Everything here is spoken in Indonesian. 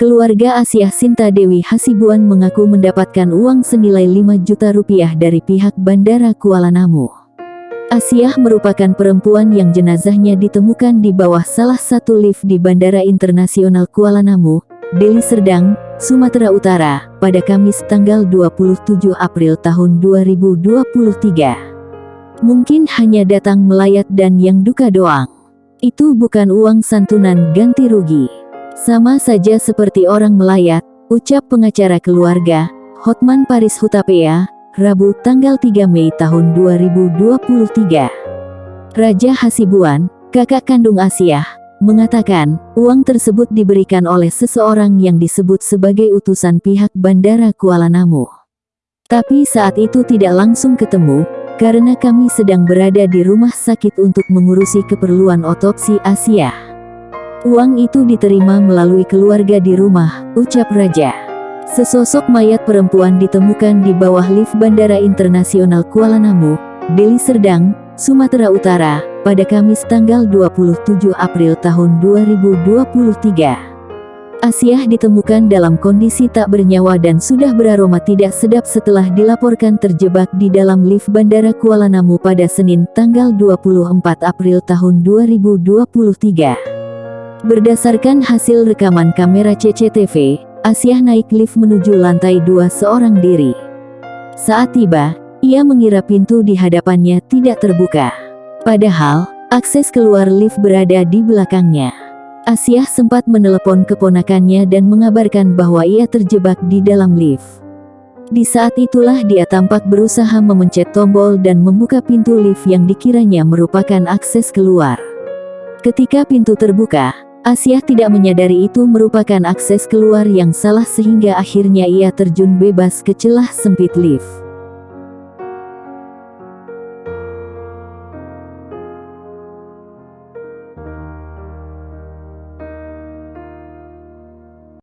keluarga Asia Sinta Dewi Hasibuan mengaku mendapatkan uang senilai 5 juta rupiah dari pihak Bandara Kuala Namu. Asiah merupakan perempuan yang jenazahnya ditemukan di bawah salah satu lift di Bandara Internasional Kuala Namu, Deli Serdang, Sumatera Utara, pada Kamis tanggal 27 April tahun 2023. Mungkin hanya datang melayat dan yang duka doang. Itu bukan uang santunan ganti rugi. Sama saja seperti orang melayat, ucap pengacara keluarga, Hotman Paris Hutapea, Rabu tanggal 3 Mei tahun 2023. Raja Hasibuan, kakak kandung Asia, mengatakan, uang tersebut diberikan oleh seseorang yang disebut sebagai utusan pihak Bandara Kuala Namu. Tapi saat itu tidak langsung ketemu, karena kami sedang berada di rumah sakit untuk mengurusi keperluan otopsi Asia. Uang itu diterima melalui keluarga di rumah, ucap Raja. Sesosok mayat perempuan ditemukan di bawah lift Bandara Internasional Kuala Namu, Deli Serdang, Sumatera Utara, pada Kamis tanggal 27 April tahun 2023. Asiah ditemukan dalam kondisi tak bernyawa dan sudah beraroma tidak sedap setelah dilaporkan terjebak di dalam lift Bandara Kuala Namu pada Senin tanggal 24 April tahun 2023. Berdasarkan hasil rekaman kamera CCTV, Asiah naik lift menuju lantai dua seorang diri. Saat tiba, ia mengira pintu di hadapannya tidak terbuka. Padahal, akses keluar lift berada di belakangnya. Asiah sempat menelepon keponakannya dan mengabarkan bahwa ia terjebak di dalam lift. Di saat itulah dia tampak berusaha memencet tombol dan membuka pintu lift yang dikiranya merupakan akses keluar. Ketika pintu terbuka, Asiah tidak menyadari itu merupakan akses keluar yang salah sehingga akhirnya ia terjun bebas ke celah sempit lift.